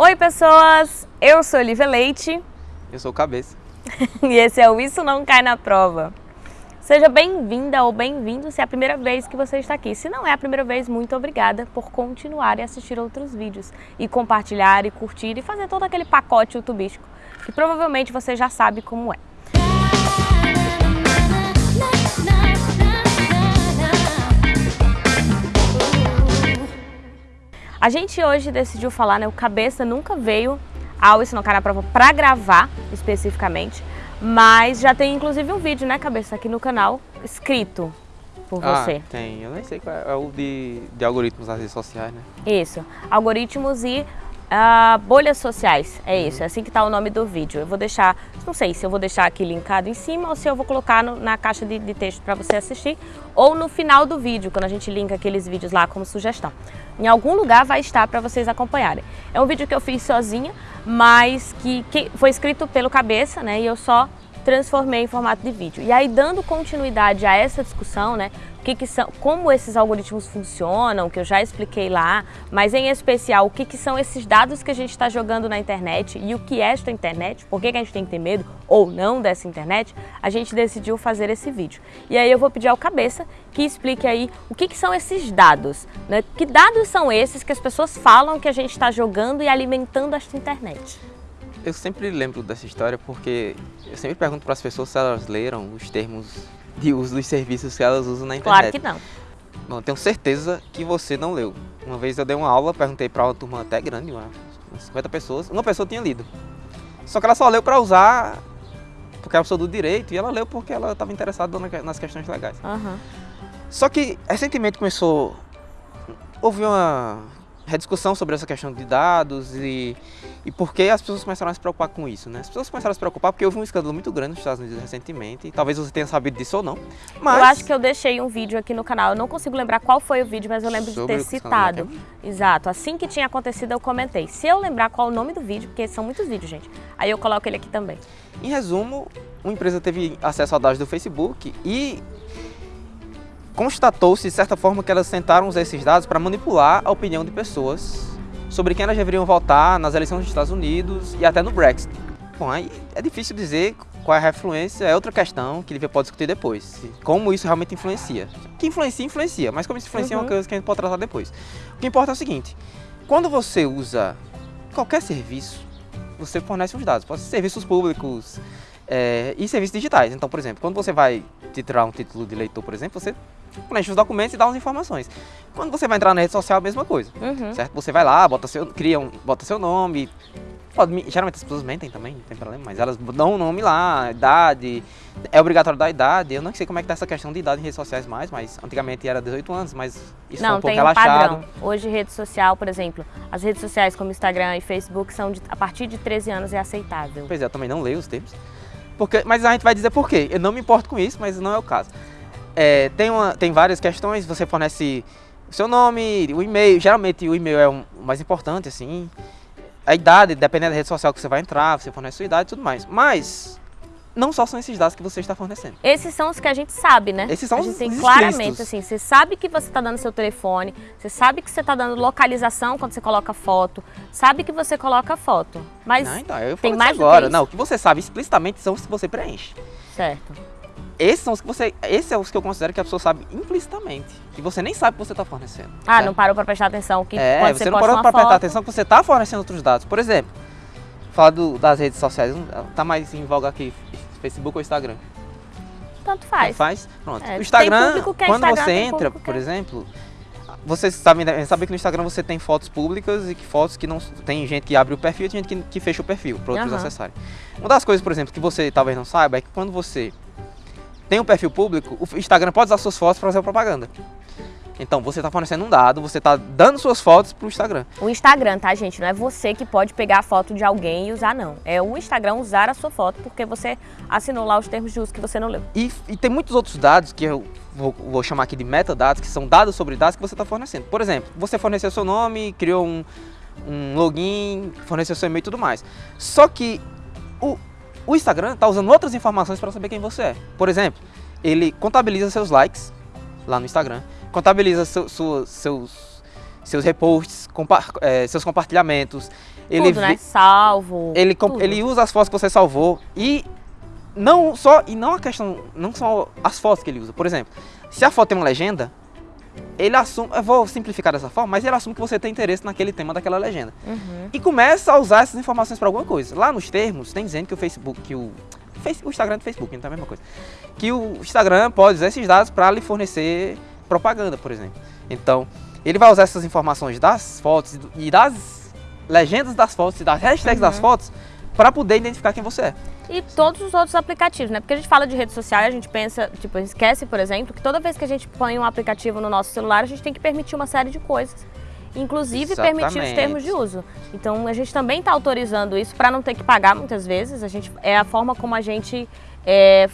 Oi pessoas, eu sou Olivia Leite. Eu sou o Cabeça. e esse é o Isso Não Cai na Prova. Seja bem-vinda ou bem-vindo se é a primeira vez que você está aqui. Se não é a primeira vez, muito obrigada por continuar e assistir outros vídeos. E compartilhar, e curtir, e fazer todo aquele pacote youtubístico que provavelmente você já sabe como é. A gente hoje decidiu falar, né, o Cabeça nunca veio ao Cai na Prova para gravar, especificamente, mas já tem inclusive um vídeo, né, Cabeça, aqui no canal, escrito por ah, você. tem. Eu nem sei qual é, é o de, de algoritmos nas redes sociais, né? Isso, algoritmos e uh, bolhas sociais, é isso, é assim que está o nome do vídeo. Eu vou deixar, não sei se eu vou deixar aqui linkado em cima ou se eu vou colocar no, na caixa de, de texto para você assistir, ou no final do vídeo, quando a gente linka aqueles vídeos lá como sugestão. Em algum lugar vai estar para vocês acompanharem. É um vídeo que eu fiz sozinha, mas que, que foi escrito pelo Cabeça, né? E eu só transformei em formato de vídeo. E aí, dando continuidade a essa discussão, né, o que, que são, como esses algoritmos funcionam, que eu já expliquei lá, mas em especial o que, que são esses dados que a gente está jogando na internet e o que é esta internet, por que, que a gente tem que ter medo ou não dessa internet, a gente decidiu fazer esse vídeo. E aí eu vou pedir ao Cabeça que explique aí o que, que são esses dados, né? que dados são esses que as pessoas falam que a gente está jogando e alimentando esta internet. Eu sempre lembro dessa história porque eu sempre pergunto para as pessoas se elas leram os termos de uso dos serviços que elas usam na internet. Claro que não. Bom, tenho certeza que você não leu. Uma vez eu dei uma aula, perguntei para uma turma até grande, umas 50 pessoas, uma pessoa tinha lido. Só que ela só leu para usar porque ela pessoa do direito e ela leu porque ela estava interessada nas questões legais. Uhum. Só que recentemente começou, houve uma rediscussão sobre essa questão de dados e, e por que as pessoas começaram a se preocupar com isso, né? As pessoas começaram a se preocupar porque houve um escândalo muito grande nos Estados Unidos recentemente, talvez você tenha sabido disso ou não, mas... Eu acho que eu deixei um vídeo aqui no canal, eu não consigo lembrar qual foi o vídeo, mas eu lembro de ter citado. Né? Exato, assim que tinha acontecido eu comentei. Se eu lembrar qual é o nome do vídeo, porque são muitos vídeos, gente, aí eu coloco ele aqui também. Em resumo, uma empresa teve acesso a dados do Facebook e constatou-se, de certa forma, que elas tentaram usar esses dados para manipular a opinião de pessoas sobre quem elas deveriam votar nas eleições dos Estados Unidos e até no Brexit. Bom, aí é difícil dizer qual é a influência, é outra questão que ele pode discutir depois. Como isso realmente influencia. Que influencia, influencia, mas como isso influencia uhum. é uma uhum. coisa que a gente pode tratar depois. O que importa é o seguinte, quando você usa qualquer serviço, você fornece os dados, pode ser serviços públicos é, e serviços digitais. Então, por exemplo, quando você vai titular um título de leitor, por exemplo, você preenche os documentos e dá as informações. Quando você vai entrar na rede social, a mesma coisa, uhum. certo? Você vai lá, bota seu, cria um, bota seu nome, pode, geralmente as pessoas mentem também, não tem problema, mas elas dão o um nome lá, idade, é obrigatório dar idade, eu não sei como é que tá essa questão de idade em redes sociais mais, mas antigamente era 18 anos, mas isso não, foi um pouco tem relaxado. Um padrão. Hoje rede social, por exemplo, as redes sociais como Instagram e Facebook são de, a partir de 13 anos é aceitável. Pois é, eu também não leio os termos. Porque, mas a gente vai dizer por quê. Eu não me importo com isso, mas não é o caso. É, tem, uma, tem várias questões, você fornece o seu nome, o e-mail, geralmente o e-mail é o mais importante, assim. A idade, dependendo da rede social que você vai entrar, você fornece a sua idade e tudo mais. Mas não só são esses dados que você está fornecendo. Esses são os que a gente sabe, né? Esses são a gente os tem claramente, assim, você sabe que você está dando seu telefone, você sabe que você está dando localização quando você coloca foto, sabe que você coloca foto, mas não, então, eu tem mais agora. Não, o que você sabe explicitamente são os que você preenche. Certo. Esses são os que você, esses são os que eu considero que a pessoa sabe implicitamente, que você nem sabe que você está fornecendo. Ah, certo? não parou para prestar atenção que é, quando você, você não parou para prestar atenção que você está fornecendo outros dados. Por exemplo, falar do, das redes sociais, está mais em voga aqui Facebook ou Instagram? Tanto faz. Tanto faz? Pronto. É, o Instagram, é quando Instagram, você entra, por é... exemplo, você sabe, sabe que no Instagram você tem fotos públicas e que fotos que não... Tem gente que abre o perfil e tem gente que, que fecha o perfil para outros uhum. acessarem. Uma das coisas, por exemplo, que você talvez não saiba é que quando você tem um perfil público, o Instagram pode usar suas fotos para fazer propaganda. Então, você está fornecendo um dado, você está dando suas fotos para o Instagram. O Instagram, tá, gente? Não é você que pode pegar a foto de alguém e usar, não. É o Instagram usar a sua foto porque você assinou lá os termos de uso que você não leu. E, e tem muitos outros dados que eu vou, vou, chamar aqui de metadados, que são dados sobre dados que você está fornecendo. Por exemplo, você forneceu seu nome, criou um, um login, forneceu seu e-mail e tudo mais. Só que o, o Instagram está usando outras informações para saber quem você é. Por exemplo, ele contabiliza seus likes lá no Instagram, contabiliza seu, seus, seus reposts, compa é, seus compartilhamentos, Ele, tudo, né? Salvo. ele, tudo. ele usa as fotos que você salvou e não só e não a questão não são as fotos que ele usa. Por exemplo, se a foto tem uma legenda, ele assume, eu vou simplificar dessa forma, mas ele assume que você tem interesse naquele tema daquela legenda Uhum. e começa a usar essas informações para alguma coisa. Lá nos termos tem dizendo que o Facebook, que o o Instagram do Facebook, então é a mesma coisa. Que o Instagram pode usar esses dados para lhe fornecer propaganda, por exemplo. Então, ele vai usar essas informações das fotos e e das legendas das fotos e das hashtags das fotos para poder identificar quem você é. E todos os outros aplicativos, né? Porque a gente fala de rede social a gente pensa, tipo, esquece, por exemplo, que toda vez que a gente põe um aplicativo no nosso celular, a gente tem que permitir uma série de coisas. Inclusive permitir os Exatamente. termos de uso. Então a gente também está autorizando isso para não ter que pagar muitas vezes. A gente é a forma como a gente é,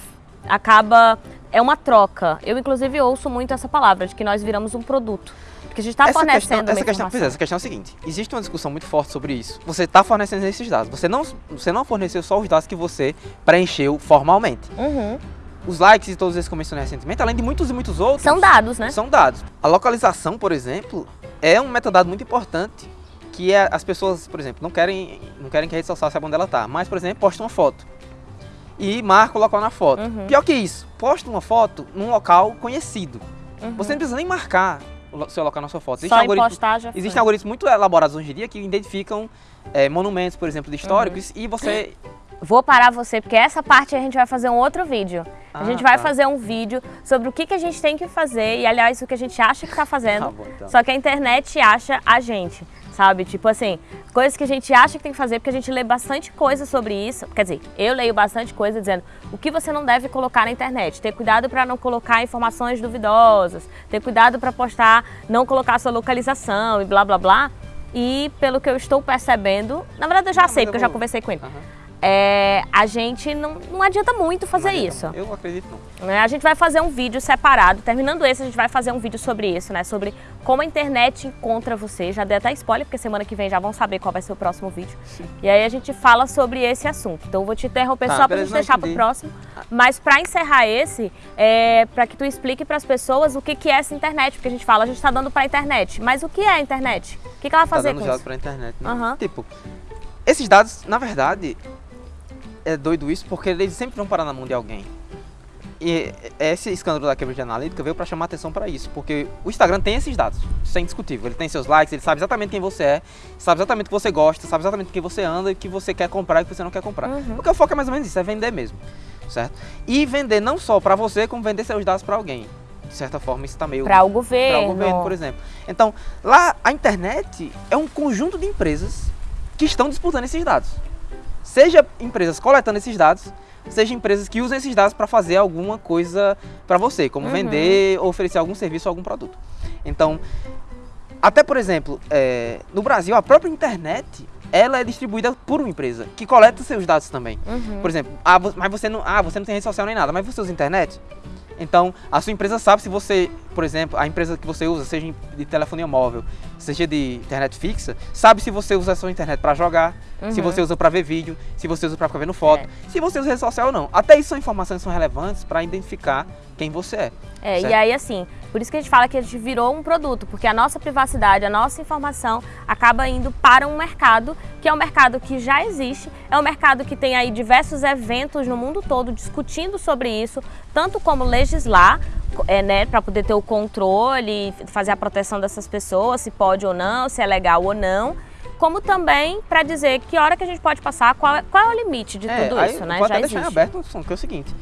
acaba é uma troca. Eu inclusive ouço muito essa palavra de que nós viramos um produto, porque a gente está essa fornecendo questão, essa questão, pois é, informação. essa questão é o seguinte: existe uma discussão muito forte sobre isso. Você está fornecendo esses dados. Você não, você não forneceu só os dados que você preencheu formalmente. Uhum. Os likes e todos esses que eu mencionei recentemente, além de muitos e muitos outros. São dados, né? São dados. A localização, por exemplo, é um metadado muito importante. Que é, as pessoas, por exemplo, não querem, não querem que a rede social saiba onde ela está. Mas, por exemplo, posta uma foto. E marca o local na foto. Uhum. Pior que isso, posta uma foto num local conhecido. Uhum. Você não precisa nem marcar o seu local na sua foto. Só postar já foi. existem algoritmos muito elaborados hoje em dia que identificam é, monumentos, por exemplo, históricos. Uhum. E você. Vou parar você, porque essa parte a gente vai fazer um outro vídeo. a Ah, gente vai tá. fazer um vídeo sobre o que, que a gente tem que fazer e, aliás, o que a gente acha que está fazendo. Tá bom, então. Só que a internet acha a gente, sabe? Tipo assim, coisas que a gente acha que tem que fazer, porque a gente lê bastante coisa sobre isso. Quer dizer, eu leio bastante coisa dizendo o que você não deve colocar na internet. Ter cuidado para não colocar informações duvidosas. Ter cuidado para postar, não colocar sua localização e blá blá blá. E pelo que eu estou percebendo, na verdade eu já Não, sei, mas eu porque eu já vou- conversei com ele. Aham. É, a gente não, não adianta muito fazer adianta isso. não. Eu acredito não. né? A gente vai fazer um vídeo separado. Terminando esse, a gente vai fazer um vídeo sobre isso, né? Sobre como a internet encontra você. Já dei até spoiler, porque semana que vem já vão saber qual vai ser o próximo vídeo. E aí a gente fala sobre esse assunto. Então eu vou te interromper Tá, só pra gente deixar pro próximo. Mas pra encerrar esse, é para que tu explique pras pessoas o que, que é essa internet. Porque a gente fala, a gente tá dando pra internet. Mas o que é a internet? O que, que ela vai Tá fazer dando com isso? pra internet. Né? Aham. Tipo, esses dados, na verdade, é doido isso porque eles sempre vão parar na mão de alguém. E esse escândalo da Cambridge Analytica veio para chamar atenção para isso, porque o Instagram tem esses dados, isso é indiscutível. Ele tem seus likes, ele sabe exatamente quem você é, sabe exatamente o que você gosta, sabe exatamente o que você anda e o que você quer comprar e o que você não quer comprar. Uhum. Porque o foco é mais ou menos isso, é vender mesmo, certo? E vender não só para você, como vender seus dados para alguém. De certa forma, isso tá meio Pra o para governo. o governo, por exemplo. Então, lá a internet é um conjunto de empresas que estão disputando esses dados. Seja empresas coletando esses dados, seja empresas que usam esses dados para fazer alguma coisa para você, como Uhum. vender ou oferecer algum serviço ou algum produto. Então, até por exemplo, é, no Brasil, a própria internet ela é distribuída por uma empresa que coleta seus dados também. Uhum. Por exemplo, ah, mas você não, ah, você não tem rede social nem nada, mas você usa internet? Então, a sua empresa sabe se você, por exemplo, a empresa que você usa, seja de telefonia móvel, seja de internet fixa, sabe se você usa a sua internet para jogar, se Uhum. você usa para ver vídeo, se você usa para ficar vendo foto, É. se você usa rede social ou não. Até isso são informações que são relevantes para identificar quem você é. É, Certo. e aí assim, por isso que a gente fala que a gente virou um produto, porque a nossa privacidade, a nossa informação acaba indo para um mercado, que é um mercado que já existe, é um mercado que tem aí diversos eventos no mundo todo discutindo sobre isso, tanto como legislar, é, né, para poder ter o controle, fazer a proteção dessas pessoas, se pode ou não, se é legal ou não. Como também para dizer que hora que a gente pode passar, qual é, qual é o limite de tudo aí isso, né? Vou Já até deixar em existe. aberto uma discussão, que é o seguinte.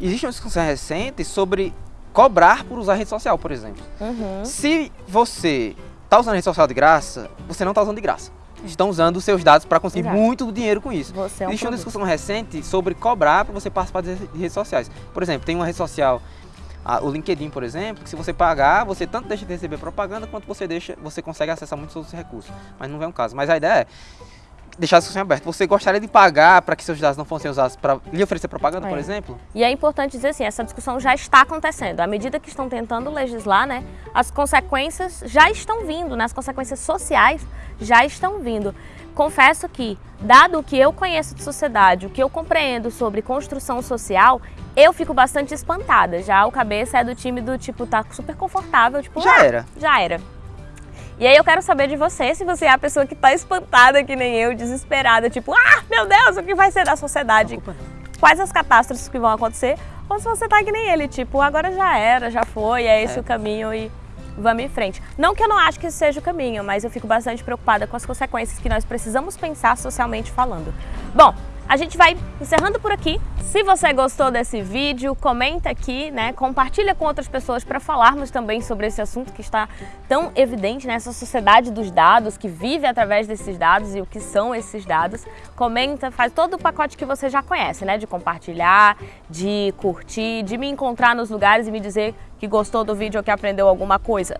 Existe uma discussão recente sobre cobrar por usar rede social, por exemplo. Uhum. Se você está usando rede social de graça, você não está usando de graça. Estão usando os seus dados para conseguir Exato. muito dinheiro com isso. Você é um Existe uma produto. discussão recente sobre cobrar para você participar de redes sociais. Por exemplo, tem uma rede social, o LinkedIn, por exemplo, que se você pagar, você tanto deixa de receber propaganda quanto você deixa, você consegue acessar muitos outros recursos. Mas não é um caso. Mas a ideia é deixar a discussão aberta. Você gostaria de pagar para que seus dados não fossem usados para lhe oferecer propaganda, por É. exemplo? E é importante dizer assim, essa discussão já está acontecendo. À medida que estão tentando legislar, né, as consequências já estão vindo, né, as consequências sociais já estão vindo. Confesso que, dado o que eu conheço de sociedade, o que eu compreendo sobre construção social, eu fico bastante espantada. Já o cabeça é do time do tipo, tá super confortável, tipo, Já "Ah, era. já era. E aí eu quero saber de você, se você é a pessoa que tá espantada que nem eu, desesperada, tipo, ah, meu Deus, o que vai ser da sociedade? Quais as catástrofes que vão acontecer? Ou se você tá que nem ele, tipo, agora já era, já foi, é esse é. o caminho e vamos em frente. Não que eu não acho que esse seja o caminho, mas eu fico bastante preocupada com as consequências que nós precisamos pensar socialmente falando. Bom, a gente vai encerrando por aqui. Se você gostou desse vídeo, comenta aqui, né? Compartilha com outras pessoas para falarmos também sobre esse assunto que está tão evidente nessa sociedade dos dados, que vive através desses dados e o que são esses dados. Comenta, faz todo o pacote que você já conhece, né? De compartilhar, de curtir, de me encontrar nos lugares e me dizer que gostou do vídeo ou que aprendeu alguma coisa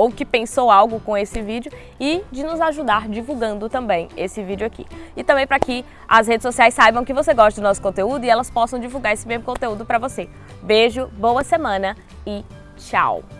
ou que pensou algo com esse vídeo e de nos ajudar divulgando também esse vídeo aqui. E também para que as redes sociais saibam que você gosta do nosso conteúdo e elas possam divulgar esse mesmo conteúdo para você. Beijo, boa semana e tchau!